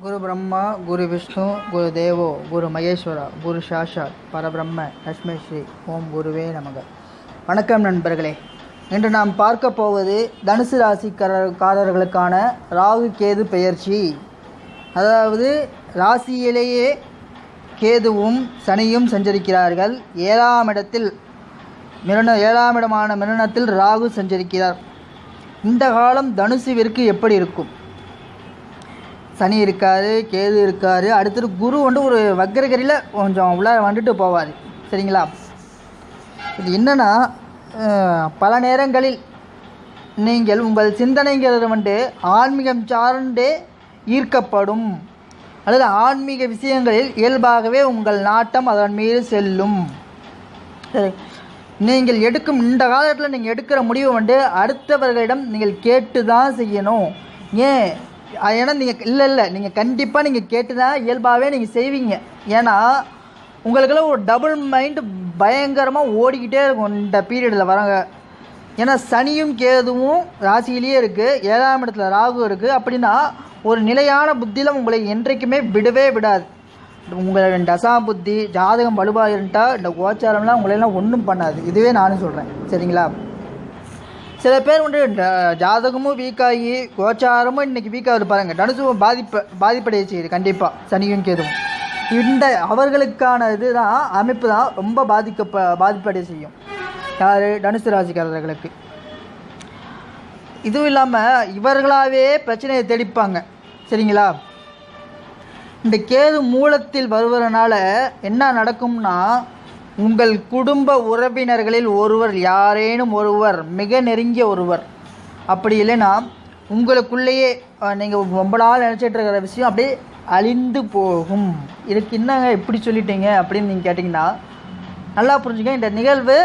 குரு பிரம்மா குரு விஷ்ணு குரு தேவோ குரு மகேஸ்வரா குரு சாஷாத் பரபிரம்ம லட்சுமி ஸ்ரீ ஓம் குருவே நமக. வணக்கம் நண்பர்களே. இன்று நாம் பார்க்க போவது தனுசு ராசிக்காரர்களுக்கான ராகு கேது பெயர்ச்சி. அதாவது ராசியிலேயே கேதுவும் சனியும் சஞ்சரிக்கிறார்கள். ஏழாம் இடத்தில் மிருண ஏழாம் இடமான மிருணத்தில் ராகு சஞ்சரிக்கிறார். இந்த காலம் தனுசுவிற்கு எப்படி இருக்கும்? சனி இருக்காரு கேது இருக்காரு. அடுத்தது குரு வந்து ஒரு வக்கரகரியில் கொஞ்சம் உள்ளார வந்துட்டு போவார். சரிங்களா? இது என்னன்னா பல நேரங்களில் நீங்கள் உங்கள் சிந்தனைங்கிறது வந்து ஆன்மீகம் சார்ந்தே ஈர்க்கப்படும். அல்லது ஆன்மீக விஷயங்களில் இயல்பாகவே உங்கள் நாட்டம் அதன் மீது செல்லும். சரி. நீங்கள் எடுக்கும் இந்த காலத்தில் நீங்கள் எடுக்கிற முடிவு வந்து அடுத்தவர்களிடம் நீங்கள் கேட்டு தான் செய்யணும். ஏன்? ஏன்னா நீங்கள் இல்லை இல்லை நீங்கள் கண்டிப்பாக நீங்கள் கேட்டு தான் இயல்பாகவே நீங்கள் செய்வீங்க. ஏன்னா உங்களுக்கெல்லாம் ஒரு டபுள் மைண்டு பயங்கரமாக ஓடிக்கிட்டே இருக்கும் இந்த பீரியடில் வரங்க ஏன்னா சனியும் கேதுவும் ராசியிலேயே இருக்குது ஏழாம் இடத்துல ராகு இருக்குது அப்படின்னா ஒரு நிலையான புத்தியில் உங்களை என்றைக்குமே விடவே விடாது. உங்களோட தசா புத்தி ஜாதகம் வலுவாக இருந்தால் இந்த கோச்சாரம்லாம் உங்களையெல்லாம் ஒன்றும் பண்ணாது. இதுவே நானும் சொல்கிறேன் சரிங்களா? சில பேர் வந்து ஜாதகமும் வீக்காகி கோச்சாரமும் இன்னைக்கு வீக்காக இருப்பாருங்க தனுசும் பாதிப்பு பாதிப்படைய செய்யுது கண்டிப்பாக சனியும் கேதுவும். இந்த அவர்களுக்கான இதுதான் அமைப்பு தான் ரொம்ப பாதிக்க பாதிப்படைய செய்யும் யார்? தனுசு ராசிக்காரர்களுக்கு. இதுவும் இல்லாமல் இவர்களாகவே பிரச்சனையை தெளிப்பாங்க. சரிங்களா? இந்த கேது மூலத்தில் வருவதனால என்ன நடக்கும்னா உங்கள் குடும்ப உறவினர்களில் ஒருவர் யாரேனும் ஒருவர் மிக நெருங்கிய ஒருவர். அப்படி இல்லைன்னா உங்களுக்குள்ளேயே நீங்கள் ரொம்ப நாள் நினச்சிட்டு இருக்கிற விஷயம் அப்படியே அழிந்து போகும். இதுக்கு என்னங்க எப்படி சொல்லிட்டீங்க அப்படின்னு நீங்கள் கேட்டிங்கன்னா நல்லா புரிஞ்சுங்க இந்த நிகழ்வு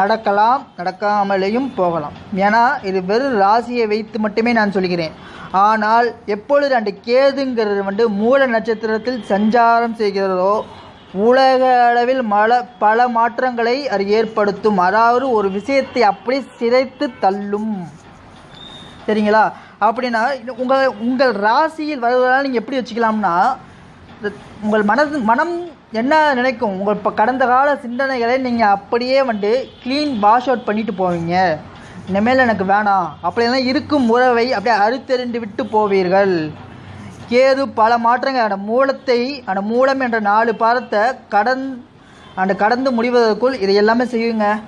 நடக்கலாம் நடக்காமலேயும் போகலாம். ஏன்னா இது வெறும் ராசியை வைத்து மட்டுமே நான் சொல்கிறேன். ஆனால் எப்பொழுது அந்த கேதுங்கிறது வந்து மூல நட்சத்திரத்தில் சஞ்சாரம் செய்கிறதோ உலக அளவில் மல பல மாற்றங்களை அது ஏற்படுத்தும். அதாவது ஒரு விஷயத்தை அப்படி சிதைத்து தள்ளும். சரிங்களா? அப்படின்னா உங்கள் உங்கள் ராசியில் வருவதால் நீங்கள் எப்படி வச்சுக்கலாம்னா உங்கள் மனது மனம் என்ன நினைக்கும்? உங்கள் இப்போ கடந்த கால சிந்தனைகளை நீங்கள் அப்படியே வந்து க்ளீன் வாஷ் அவுட் பண்ணிட்டு போவீங்க. இனிமேல் எனக்கு வேணாம். அப்படியெல்லாம் இருக்கும் உறவை அப்படியே அறுத்தெறிந்து விட்டு போவீர்கள். கேது பல மாற்றங்கள். அந்த மூலத்தை அந்த மூலம் என்ற நாலு பாதத்தை கடன் அந்த கடந்து முடிவதற்குள் இதை எல்லாமே செய்யுங்க.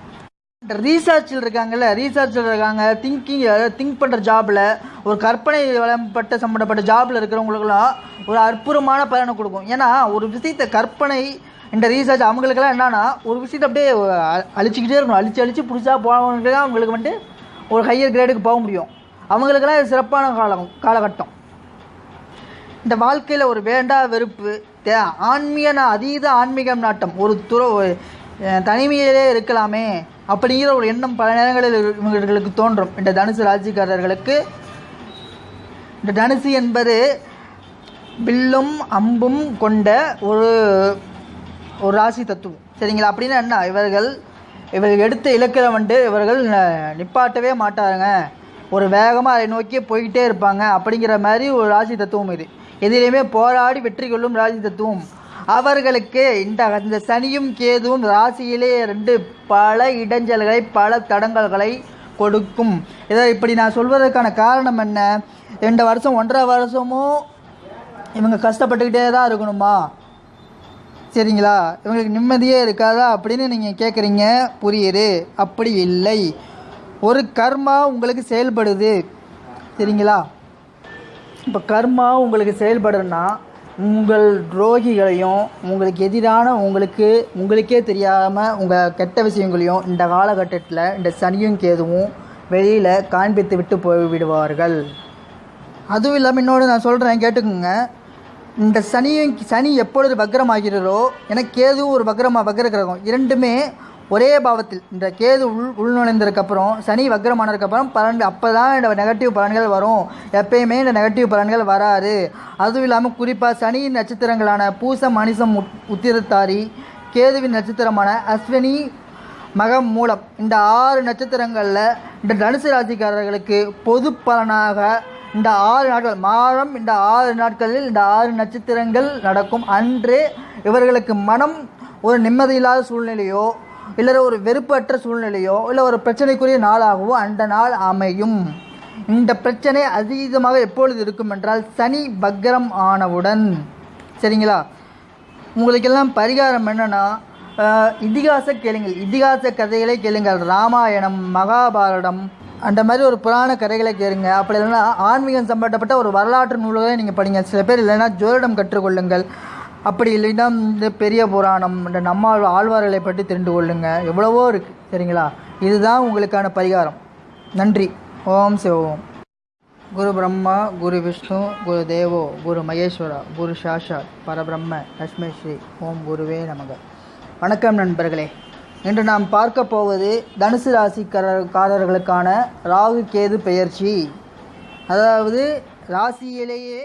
ரீசர்ச்சில் இருக்காங்கல்ல ரீசர்ச்சில் இருக்காங்க. திங்கிங் திங்க் பண்ணுற ஜாபில் ஒரு கற்பனை வளம்பட்ட சம்மந்தப்பட்ட ஜாபில் இருக்கிறவங்களுக்குலாம் ஒரு அற்புதமான பலனை கொடுக்கும். ஏன்னா ஒரு விஷயத்தை கற்பனை இந்த ரீசர்ச் அவங்களுக்கெல்லாம் என்னன்னா ஒரு விஷயத்தை அப்படியே அ- அழிச்சிக்கிட்டே இருக்கணும். அழிச்சு அழிச்சு புதுசாக போனவங்களுக்கு தான் அவங்களுக்கு வந்துட்டு ஒரு ஹையர் கிரேடுக்கு போக முடியும். அவங்களுக்கெல்லாம் இது சிறப்பான காலம் காலகட்டம். இந்த வாழ்க்கையில் ஒரு வேண்டா வெறுப்பு தே ஆன்மீக அதீத ஆன்மீகம் நாட்டம். ஒரு துற தனிமையிலே இருக்கலாமே அப்படிங்கிற ஒரு எண்ணம் பல நேரங்களில் இவர்களுக்கு இவங்களுக்கு தோன்றும். இந்த தனுசு ராஜிக்காரர்களுக்கு இந்த தனுசு என்பது வில்லும் அம்பும் கொண்ட ஒரு ஒரு ராசி தத்துவம். சரிங்களா? அப்படின்னா என்ன? இவர்கள் இவர்கள் எடுத்த இலக்கில வந்து இவர்கள் நிப்பாட்டவே மாட்டாருங்க. ஒரு வேகமாக அதை நோக்கி போய்கிட்டே இருப்பாங்க. அப்படிங்கிற மாதிரி ஒரு ராசி தத்துவம் இது. எதிலையுமே போராடி வெற்றி கொள்ளும் ராசி தத்துவம். அவர்களுக்கு இந்த இந்த சனியும் கேதுவும் ராசியிலே ரெண்டு பல இடைஞ்சல்களை பல தடங்கல்களை கொடுக்கும். இதை இப்படி நான் சொல்வதற்கான காரணம் என்ன? ரெண்டு வருஷம் ஒன்றரை வருஷமும் இவங்க கஷ்டப்பட்டுக்கிட்டே தான் இருக்கணுமா? சரிங்களா? இவங்களுக்கு நிம்மதியே இருக்காதா அப்படின்னு நீங்கள் கேட்குறீங்க புரியுது? அப்படி இல்லை. ஒரு கர்மா உங்களுக்கு செயல்படுது. சரிங்களா இப்போ கர்மா உங்களுக்கு செயல்படுறதுன்னா உங்கள் துரோகிகளையும் உங்களுக்கு எதிரான உங்களுக்கு உங்களுக்கே தெரியாமல் உங்கள் கெட்ட விஷயங்களையும் இந்த காலகட்டத்தில் இந்த சனியும் கேதுவும் வெளியில் காண்பித்து விட்டு போய் விடுவார்கள். அதுவும் இல்லாமல் இன்னொன்று நான் சொல்கிறேன் கேட்டுக்கோங்க. இந்த சனியும் சனி எப்பொழுது வக்ரமாகிறதோ ஏன்னா கேதுவும் ஒரு வக்ரமாக வக்ர கிரகம். இரண்டுமே ஒரே பாவத்தில். இந்த கேது உள் உள்நுழைந்ததுக்கப்புறம் சனி வக்ரமானதுக்கப்புறம் பலன் அப்போ தான் இந்த நெகட்டிவ் பலன்கள் வரும். எப்பயுமே இந்த நெகட்டிவ் பலன்கள் வராது. அதுவும் இல்லாமல் குறிப்பாக சனியின் நட்சத்திரங்களான பூசம் மணிசம் உத்- உத்திரத்தாரி கேதுவின் நட்சத்திரமான அஸ்வினி மகம் மூலம் இந்த ஆறு நட்சத்திரங்களில் இந்த தனுசு ராசிக்காரர்களுக்கு பொது பலனாக இந்த ஆறு நாட்கள் மாதம் இந்த ஆறு நாட்களில் இந்த ஆறு நட்சத்திரங்கள் நடக்கும். அன்று இவர்களுக்கு மனம் ஒரு நிம்மதியில்லாத சூழ்நிலையோ இல்லை ஒரு வெறுப்பற்ற சூழ்நிலையோ இல்லை ஒரு பிரச்சனைக்குரிய நாளாகவோ அந்த நாள் அமையும். இந்த பிரச்சனை அதீதமாக எப்பொழுது இருக்கும் என்றால் சனி பக்ரம் ஆனவுடன். சரிங்களா? உங்களுக்கெல்லாம் பரிகாரம் என்னன்னா இதிகாச கேளுங்கள். இதிகாச கதைகளை கேளுங்கள். ராமாயணம் மகாபாரதம் அந்த மாதிரி ஒரு புராண கதைகளை கேளுங்க. அப்படி இல்லைன்னா ஆன்மீகம் சம்பந்தப்பட்ட ஒரு வரலாற்று நூல்களை நீங்கள் படிங்க. சில பேர் இல்லைன்னா ஜோதிடம் கற்றுக்கொள்ளுங்கள். அப்படி இல்லைன்னா இந்த பெரிய புராணம் இந்த நம்மாழ் ஆழ்வார்களை பற்றி தெரிந்து கொள்ளுங்க. எவ்வளவோ இருக்குது சரிங்களா? இதுதான் உங்களுக்கான பரிகாரம். நன்றி. ஓம் சிவோம். குரு பிரம்மா குரு விஷ்ணு குரு தேவோ குரு மகேஸ்வரா குரு சாஷாத் பரபிரம்ம லட்சுமி ஸ்ரீ ஓம் குருவே நமக. வணக்கம் நண்பர்களே. இன்று நாம் பார்க்க போவது தனுசு ராசிக்காரர்களுக்கான ராகு கேது பெயர்ச்சி. அதாவது ராசியிலேயே